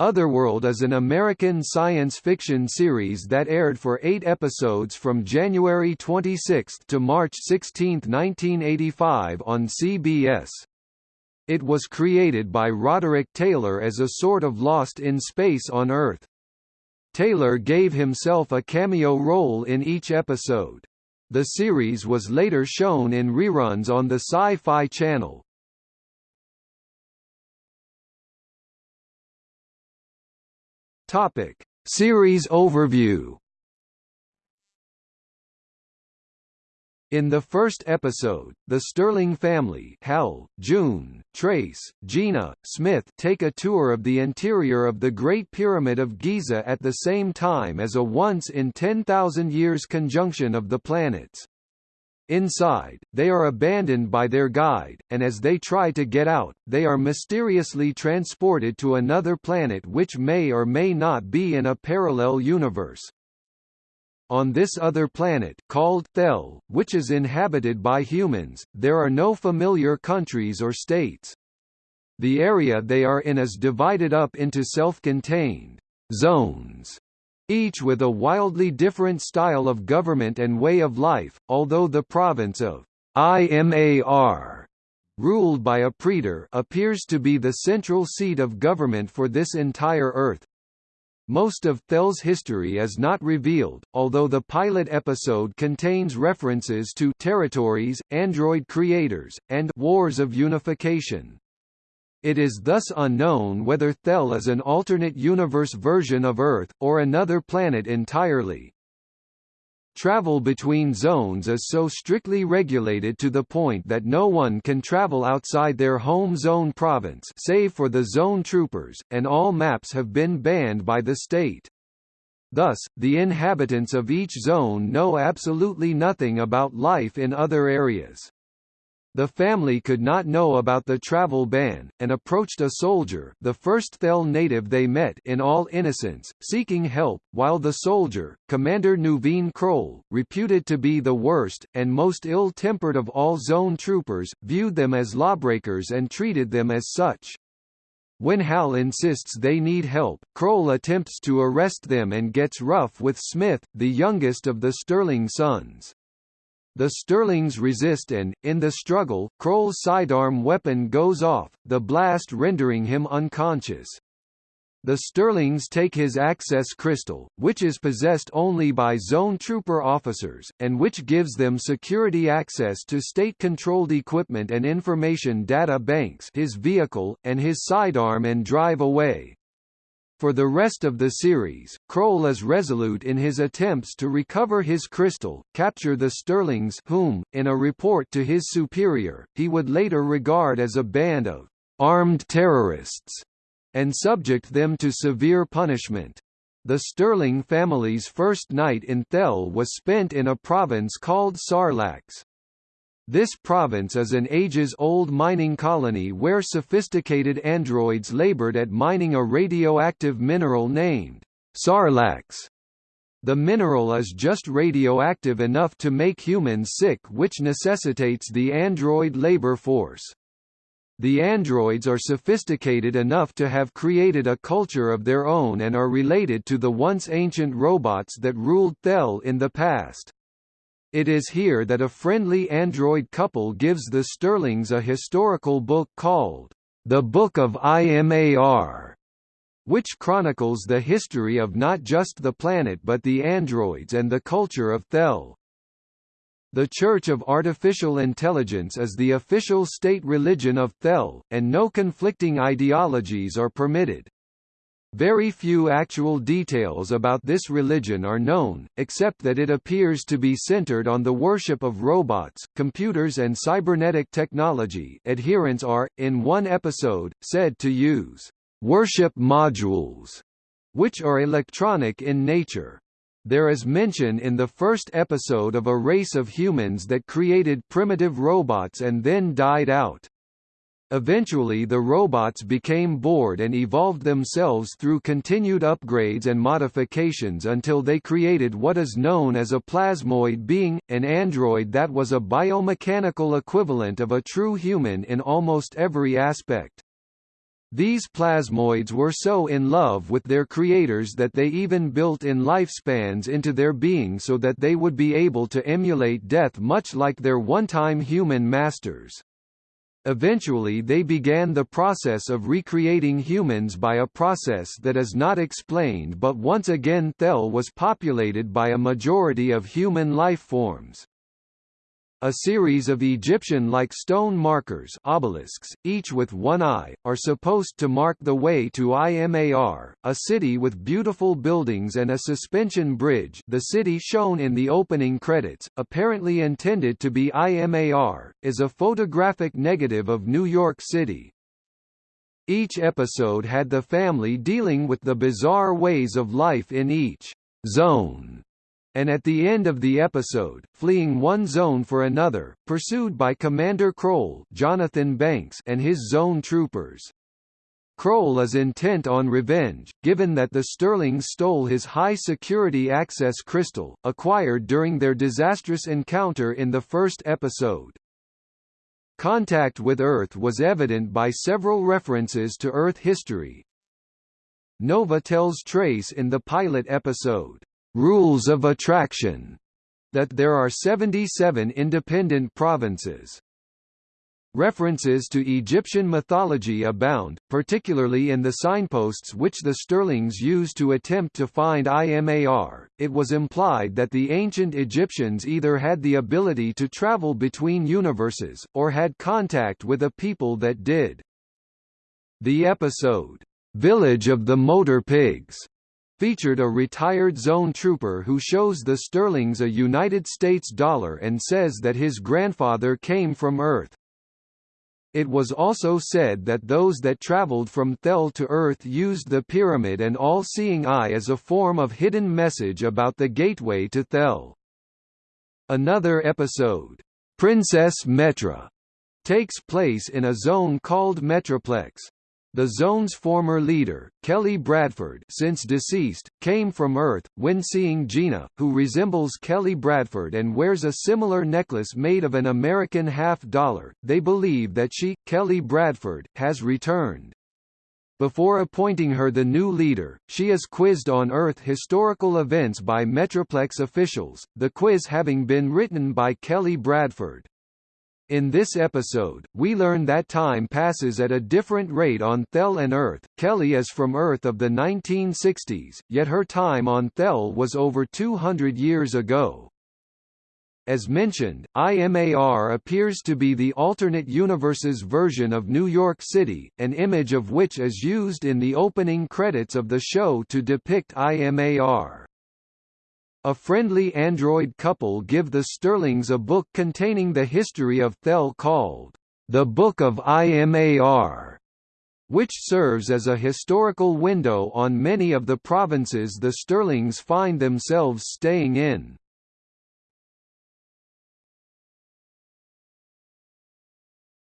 Otherworld is an American science fiction series that aired for eight episodes from January 26 to March 16, 1985 on CBS. It was created by Roderick Taylor as a sort of Lost in Space on Earth. Taylor gave himself a cameo role in each episode. The series was later shown in reruns on the Sci-Fi Channel. Topic: Series overview. In the first episode, the Sterling family Hal, June, Trace, Gina, Smith take a tour of the interior of the Great Pyramid of Giza at the same time as a once-in-10,000 years conjunction of the planets. Inside, they are abandoned by their guide, and as they try to get out, they are mysteriously transported to another planet which may or may not be in a parallel universe. On this other planet called Thel, which is inhabited by humans, there are no familiar countries or states. The area they are in is divided up into self-contained zones each with a wildly different style of government and way of life, although the province of Imar ruled by a praetor appears to be the central seat of government for this entire Earth. Most of Thel's history is not revealed, although the pilot episode contains references to territories, android creators, and wars of unification. It is thus unknown whether Thel is an alternate universe version of Earth, or another planet entirely. Travel between zones is so strictly regulated to the point that no one can travel outside their home zone province save for the zone troopers, and all maps have been banned by the state. Thus, the inhabitants of each zone know absolutely nothing about life in other areas. The family could not know about the travel ban, and approached a soldier the first Thel native they met in all innocence, seeking help, while the soldier, Commander Nuveen Kroll, reputed to be the worst, and most ill-tempered of all zone troopers, viewed them as lawbreakers and treated them as such. When Hal insists they need help, Kroll attempts to arrest them and gets rough with Smith, the youngest of the Sterling sons. The Sterlings resist and, in the struggle, Kroll's sidearm weapon goes off, the blast rendering him unconscious. The Sterlings take his access crystal, which is possessed only by zone trooper officers, and which gives them security access to state-controlled equipment and information data banks his vehicle, and his sidearm and drive away. For the rest of the series, Kroll is resolute in his attempts to recover his crystal, capture the Sterlings whom, in a report to his superior, he would later regard as a band of armed terrorists, and subject them to severe punishment. The Sterling family's first night in Thel was spent in a province called Sarlax. This province is an ages-old mining colony where sophisticated androids labored at mining a radioactive mineral named Sarlax. The mineral is just radioactive enough to make humans sick which necessitates the android labor force. The androids are sophisticated enough to have created a culture of their own and are related to the once ancient robots that ruled Thel in the past. It is here that a friendly android couple gives the Sterlings a historical book called, The Book of Imar, which chronicles the history of not just the planet but the androids and the culture of Thel. The Church of Artificial Intelligence is the official state religion of Thel, and no conflicting ideologies are permitted. Very few actual details about this religion are known, except that it appears to be centered on the worship of robots, computers and cybernetic technology adherents are, in one episode, said to use worship modules, which are electronic in nature. There is mention in the first episode of a race of humans that created primitive robots and then died out. Eventually the robots became bored and evolved themselves through continued upgrades and modifications until they created what is known as a plasmoid being, an android that was a biomechanical equivalent of a true human in almost every aspect. These plasmoids were so in love with their creators that they even built in lifespans into their being so that they would be able to emulate death much like their one-time human masters. Eventually they began the process of recreating humans by a process that is not explained but once again Thel was populated by a majority of human life forms. A series of Egyptian-like stone markers obelisks, each with one eye, are supposed to mark the way to Imar, a city with beautiful buildings and a suspension bridge the city shown in the opening credits, apparently intended to be Imar, is a photographic negative of New York City. Each episode had the family dealing with the bizarre ways of life in each zone and at the end of the episode, fleeing one zone for another, pursued by Commander Kroll Jonathan Banks and his zone troopers. Kroll is intent on revenge, given that the Sterlings stole his high-security access crystal, acquired during their disastrous encounter in the first episode. Contact with Earth was evident by several references to Earth history. Nova tells Trace in the pilot episode, rules of attraction, that there are 77 independent provinces. References to Egyptian mythology abound, particularly in the signposts which the Sterlings used to attempt to find Imar. It was implied that the ancient Egyptians either had the ability to travel between universes, or had contact with a people that did. The episode, Village of the Motor Pigs, featured a retired zone trooper who shows the Sterlings a United States dollar and says that his grandfather came from Earth. It was also said that those that traveled from Thel to Earth used the pyramid and all-seeing eye as a form of hidden message about the gateway to Thel. Another episode, Princess Metra, takes place in a zone called Metroplex, the zone's former leader, Kelly Bradford since deceased, came from Earth, when seeing Gina, who resembles Kelly Bradford and wears a similar necklace made of an American half-dollar, they believe that she, Kelly Bradford, has returned. Before appointing her the new leader, she is quizzed on Earth historical events by Metroplex officials, the quiz having been written by Kelly Bradford. In this episode, we learn that time passes at a different rate on Thel and Earth. Kelly is from Earth of the 1960s, yet her time on Thel was over 200 years ago. As mentioned, IMAR appears to be the alternate universe's version of New York City, an image of which is used in the opening credits of the show to depict IMAR. A friendly android couple give the Sterlings a book containing the history of Thel called, The Book of IMAR, which serves as a historical window on many of the provinces the Sterlings find themselves staying in.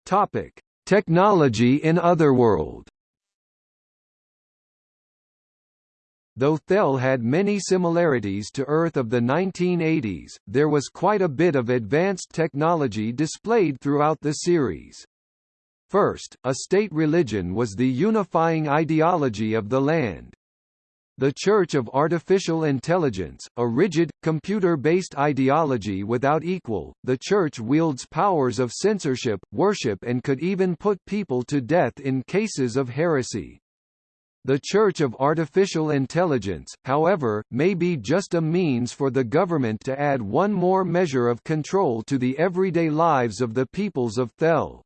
Topic: Technology in Otherworld. Though Thel had many similarities to Earth of the 1980s, there was quite a bit of advanced technology displayed throughout the series. First, a state religion was the unifying ideology of the land. The Church of Artificial Intelligence, a rigid, computer-based ideology without equal, the Church wields powers of censorship, worship and could even put people to death in cases of heresy. The Church of Artificial Intelligence, however, may be just a means for the government to add one more measure of control to the everyday lives of the peoples of Thel.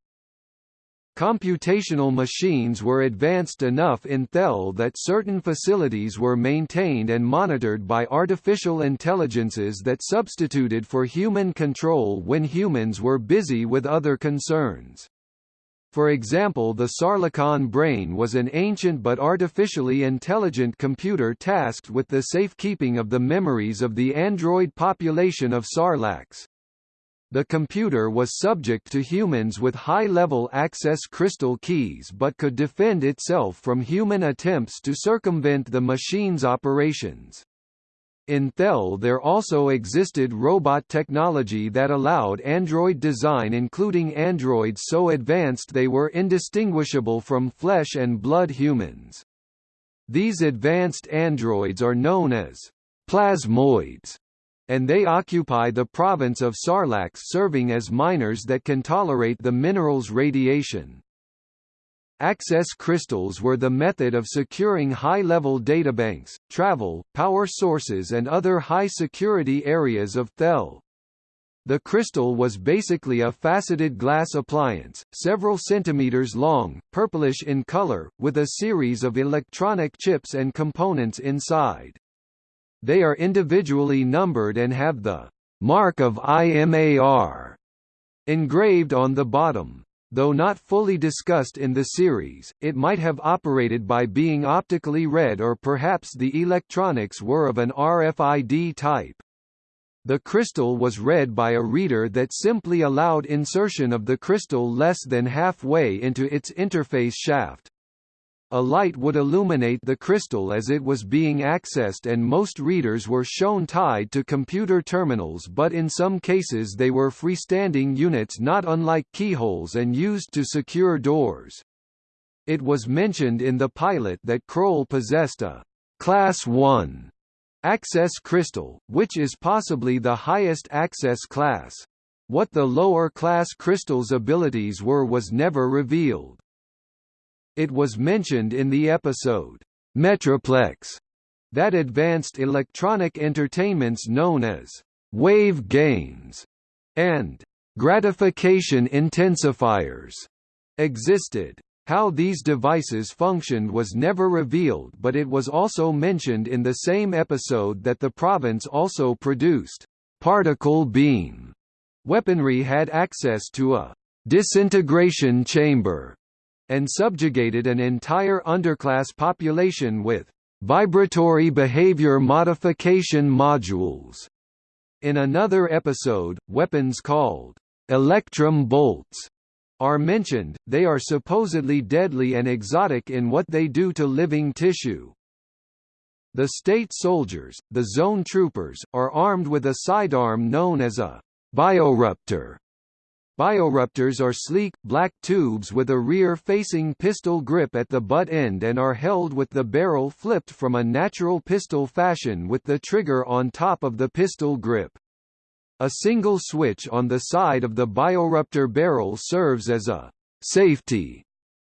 Computational machines were advanced enough in Thel that certain facilities were maintained and monitored by artificial intelligences that substituted for human control when humans were busy with other concerns. For example the Sarlacon brain was an ancient but artificially intelligent computer tasked with the safekeeping of the memories of the android population of Sarlax. The computer was subject to humans with high-level access crystal keys but could defend itself from human attempts to circumvent the machine's operations. In Thel there also existed robot technology that allowed android design including androids so advanced they were indistinguishable from flesh and blood humans. These advanced androids are known as plasmoids, and they occupy the province of Sarlacc serving as miners that can tolerate the mineral's radiation. Access crystals were the method of securing high-level databanks, travel, power sources and other high-security areas of Thel. The crystal was basically a faceted glass appliance, several centimeters long, purplish in color, with a series of electronic chips and components inside. They are individually numbered and have the mark of IMAR engraved on the bottom. Though not fully discussed in the series, it might have operated by being optically read or perhaps the electronics were of an RFID type. The crystal was read by a reader that simply allowed insertion of the crystal less than halfway into its interface shaft. A light would illuminate the crystal as it was being accessed and most readers were shown tied to computer terminals but in some cases they were freestanding units not unlike keyholes and used to secure doors. It was mentioned in the pilot that Kroll possessed a Class 1 access crystal, which is possibly the highest access class. What the lower class crystal's abilities were was never revealed. It was mentioned in the episode, Metroplex, that advanced electronic entertainments known as wave gains and gratification intensifiers existed. How these devices functioned was never revealed but it was also mentioned in the same episode that the province also produced particle beam weaponry had access to a disintegration chamber and subjugated an entire underclass population with vibratory behavior modification modules. In another episode, weapons called electrum bolts are mentioned, they are supposedly deadly and exotic in what they do to living tissue. The state soldiers, the zone troopers, are armed with a sidearm known as a bioruptor, Bioruptors are sleek, black tubes with a rear-facing pistol grip at the butt end and are held with the barrel flipped from a natural pistol fashion with the trigger on top of the pistol grip. A single switch on the side of the bioruptor barrel serves as a safety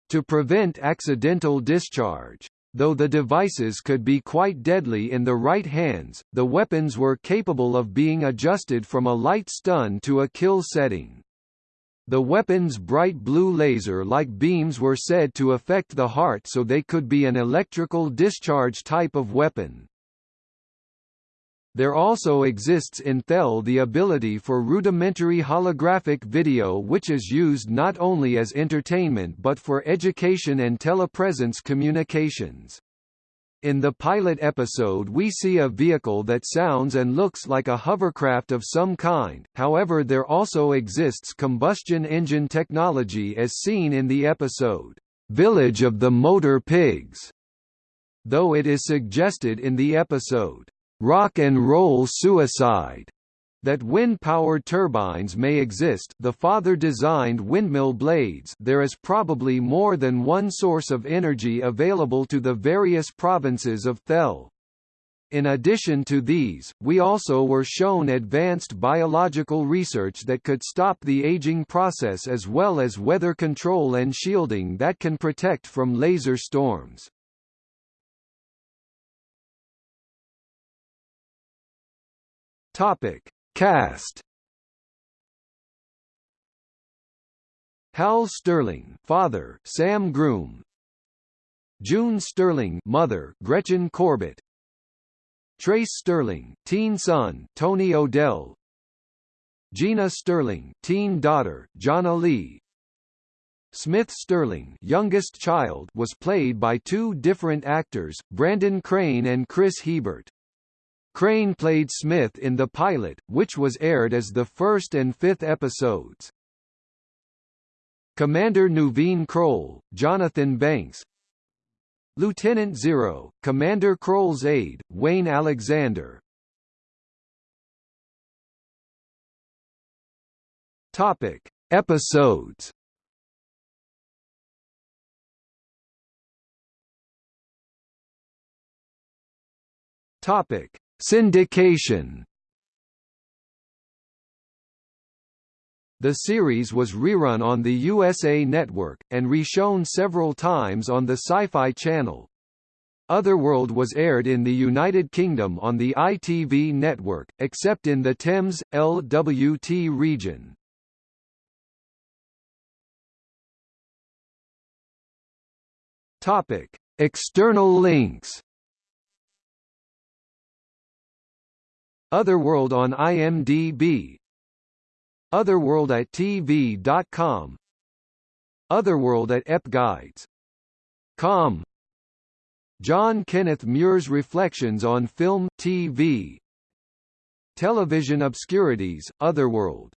to prevent accidental discharge. Though the devices could be quite deadly in the right hands, the weapons were capable of being adjusted from a light stun to a kill setting. The weapon's bright blue laser-like beams were said to affect the heart so they could be an electrical discharge type of weapon. There also exists in Thel the ability for rudimentary holographic video which is used not only as entertainment but for education and telepresence communications. In the pilot episode we see a vehicle that sounds and looks like a hovercraft of some kind, however there also exists combustion engine technology as seen in the episode, "'Village of the Motor Pigs' though it is suggested in the episode, "'Rock and Roll Suicide' that wind power turbines may exist the father designed windmill blades there is probably more than one source of energy available to the various provinces of Thel. In addition to these, we also were shown advanced biological research that could stop the aging process as well as weather control and shielding that can protect from laser storms. Topic: Cast Hal Sterling, father, Sam Groom. June Sterling, mother, Gretchen Corbett. Trace Sterling, teen son, Tony O'Dell. Gina Sterling, teen daughter, Jonna Lee. Smith Sterling, youngest child, was played by two different actors, Brandon Crane and Chris Hebert. Crane played Smith in the pilot, which was aired as the first and fifth episodes. Commander Nuveen Kroll, Jonathan Banks Lieutenant Zero, Commander Kroll's aide, Wayne Alexander Topic. Episodes Topic Syndication. The series was rerun on the USA Network, and reshown several times on the Sci-Fi Channel. Otherworld was aired in the United Kingdom on the ITV network, except in the Thames, LWT region. External links. Otherworld on IMDb Otherworld at TV.com Otherworld at EpGuides.com John Kenneth Muir's Reflections on Film TV Television Obscurities, Otherworld